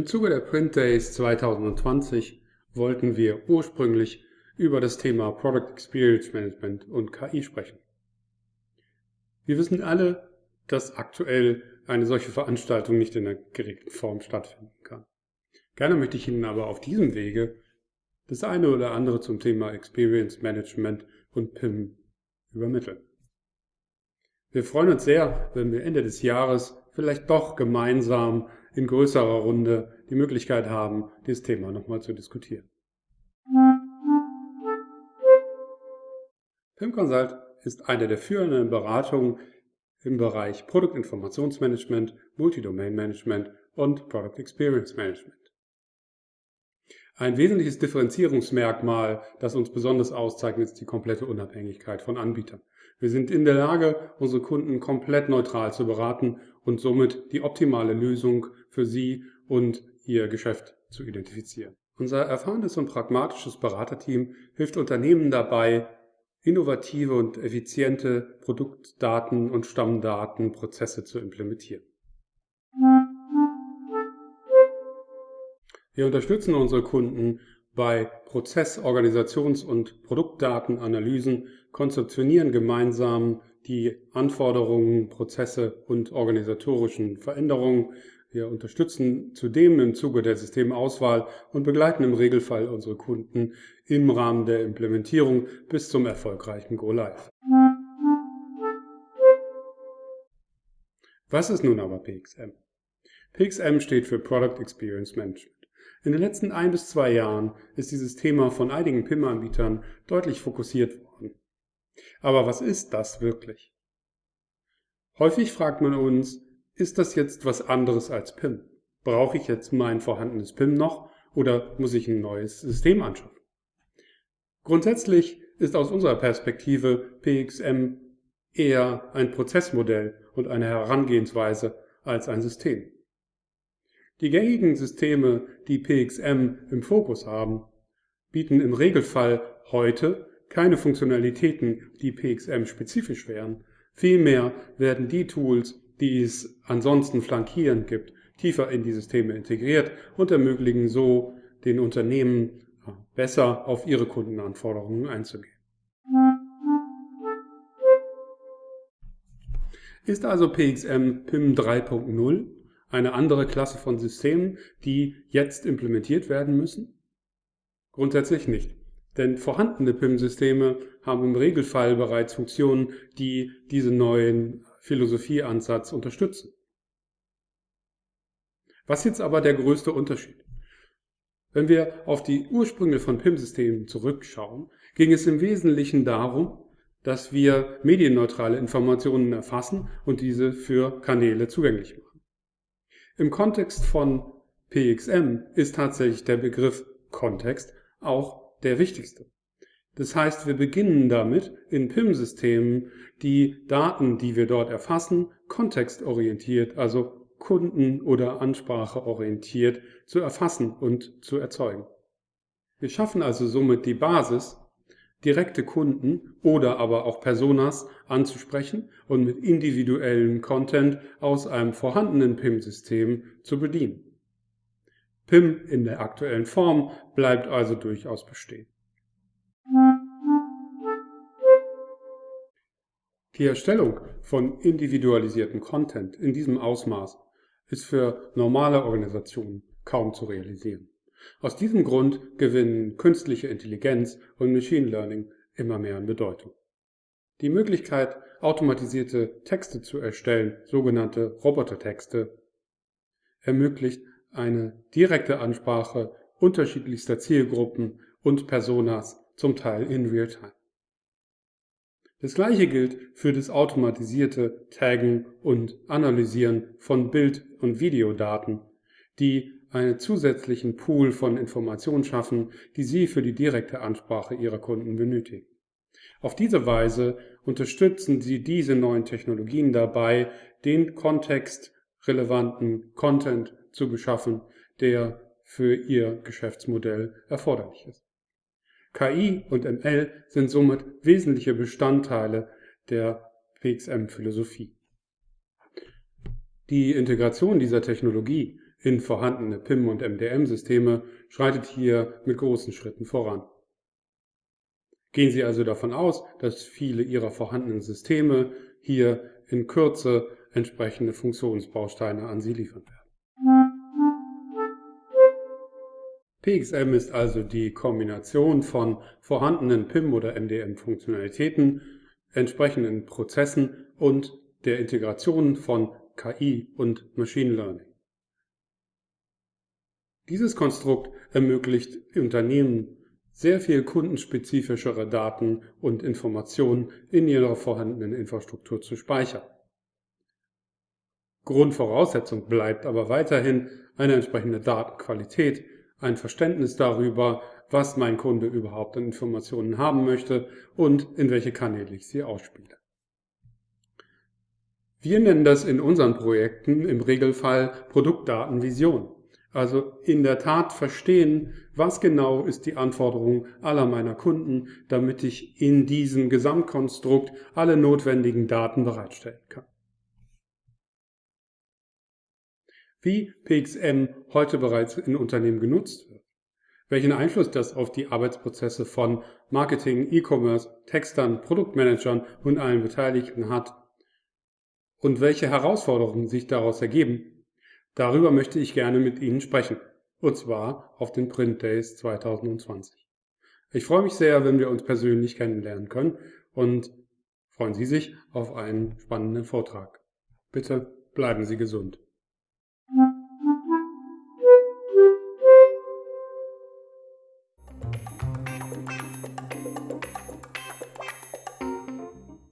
Im Zuge der Print Days 2020 wollten wir ursprünglich über das Thema Product Experience Management und KI sprechen. Wir wissen alle, dass aktuell eine solche Veranstaltung nicht in der geregelten Form stattfinden kann. Gerne möchte ich Ihnen aber auf diesem Wege das eine oder andere zum Thema Experience Management und PIM übermitteln. Wir freuen uns sehr, wenn wir Ende des Jahres vielleicht doch gemeinsam in größerer Runde die Möglichkeit haben, dieses Thema nochmal zu diskutieren. PIM Consult ist eine der führenden Beratungen im Bereich Produktinformationsmanagement, Multidomain Management und Product Experience Management. Ein wesentliches Differenzierungsmerkmal, das uns besonders auszeichnet, ist die komplette Unabhängigkeit von Anbietern. Wir sind in der Lage, unsere Kunden komplett neutral zu beraten und somit die optimale Lösung für sie und ihr Geschäft zu identifizieren. Unser erfahrenes und pragmatisches Beraterteam hilft Unternehmen dabei, innovative und effiziente Produktdaten und Stammdatenprozesse zu implementieren. Wir unterstützen unsere Kunden bei Prozess-, Organisations- und Produktdatenanalysen, konzeptionieren gemeinsam die Anforderungen, Prozesse und organisatorischen Veränderungen. Wir unterstützen zudem im Zuge der Systemauswahl und begleiten im Regelfall unsere Kunden im Rahmen der Implementierung bis zum erfolgreichen Go-Live. Was ist nun aber PXM? PXM steht für Product Experience Management. In den letzten ein bis zwei Jahren ist dieses Thema von einigen PIM-Anbietern deutlich fokussiert worden. Aber was ist das wirklich? Häufig fragt man uns, ist das jetzt was anderes als PIM? Brauche ich jetzt mein vorhandenes PIM noch oder muss ich ein neues System anschaffen? Grundsätzlich ist aus unserer Perspektive PXM eher ein Prozessmodell und eine Herangehensweise als ein System. Die gängigen Systeme, die PXM im Fokus haben, bieten im Regelfall heute keine Funktionalitäten, die PXM-spezifisch wären. Vielmehr werden die Tools, die es ansonsten flankierend gibt, tiefer in die Systeme integriert und ermöglichen so den Unternehmen besser auf ihre Kundenanforderungen einzugehen. Ist also PXM PIM 3.0 eine andere Klasse von Systemen, die jetzt implementiert werden müssen? Grundsätzlich nicht. Denn vorhandene PIM-Systeme haben im Regelfall bereits Funktionen, die diesen neuen Philosophieansatz unterstützen. Was jetzt aber der größte Unterschied? Wenn wir auf die Ursprünge von PIM-Systemen zurückschauen, ging es im Wesentlichen darum, dass wir medienneutrale Informationen erfassen und diese für Kanäle zugänglich machen. Im Kontext von PXM ist tatsächlich der Begriff Kontext auch der wichtigste. Das heißt, wir beginnen damit, in PIM-Systemen die Daten, die wir dort erfassen, kontextorientiert, also kunden- oder anspracheorientiert zu erfassen und zu erzeugen. Wir schaffen also somit die Basis, direkte Kunden oder aber auch Personas anzusprechen und mit individuellem Content aus einem vorhandenen PIM-System zu bedienen. PIM in der aktuellen Form bleibt also durchaus bestehen. Die Erstellung von individualisierten Content in diesem Ausmaß ist für normale Organisationen kaum zu realisieren. Aus diesem Grund gewinnen künstliche Intelligenz und Machine Learning immer mehr an Bedeutung. Die Möglichkeit, automatisierte Texte zu erstellen, sogenannte Robotertexte, ermöglicht eine direkte Ansprache unterschiedlichster Zielgruppen und Personas, zum Teil in Realtime. Das gleiche gilt für das automatisierte Taggen und Analysieren von Bild- und Videodaten, die einen zusätzlichen Pool von Informationen schaffen, die Sie für die direkte Ansprache Ihrer Kunden benötigen. Auf diese Weise unterstützen Sie diese neuen Technologien dabei, den kontextrelevanten Content zu beschaffen, der für Ihr Geschäftsmodell erforderlich ist. KI und ML sind somit wesentliche Bestandteile der PXM-Philosophie. Die Integration dieser Technologie in vorhandene PIM- und MDM-Systeme schreitet hier mit großen Schritten voran. Gehen Sie also davon aus, dass viele Ihrer vorhandenen Systeme hier in Kürze entsprechende Funktionsbausteine an Sie liefern werden. PXM ist also die Kombination von vorhandenen PIM- oder MDM-Funktionalitäten, entsprechenden Prozessen und der Integration von KI und Machine Learning. Dieses Konstrukt ermöglicht Unternehmen sehr viel kundenspezifischere Daten und Informationen in ihrer vorhandenen Infrastruktur zu speichern. Grundvoraussetzung bleibt aber weiterhin eine entsprechende Datenqualität, ein Verständnis darüber, was mein Kunde überhaupt an Informationen haben möchte und in welche Kanäle ich sie ausspiele. Wir nennen das in unseren Projekten im Regelfall Produktdatenvision. Also in der Tat verstehen, was genau ist die Anforderung aller meiner Kunden, damit ich in diesem Gesamtkonstrukt alle notwendigen Daten bereitstellen kann. Wie PXM heute bereits in Unternehmen genutzt wird, welchen Einfluss das auf die Arbeitsprozesse von Marketing, E-Commerce, Textern, Produktmanagern und allen Beteiligten hat. Und welche Herausforderungen sich daraus ergeben, Darüber möchte ich gerne mit Ihnen sprechen, und zwar auf den Print Days 2020. Ich freue mich sehr, wenn wir uns persönlich kennenlernen können und freuen Sie sich auf einen spannenden Vortrag. Bitte bleiben Sie gesund.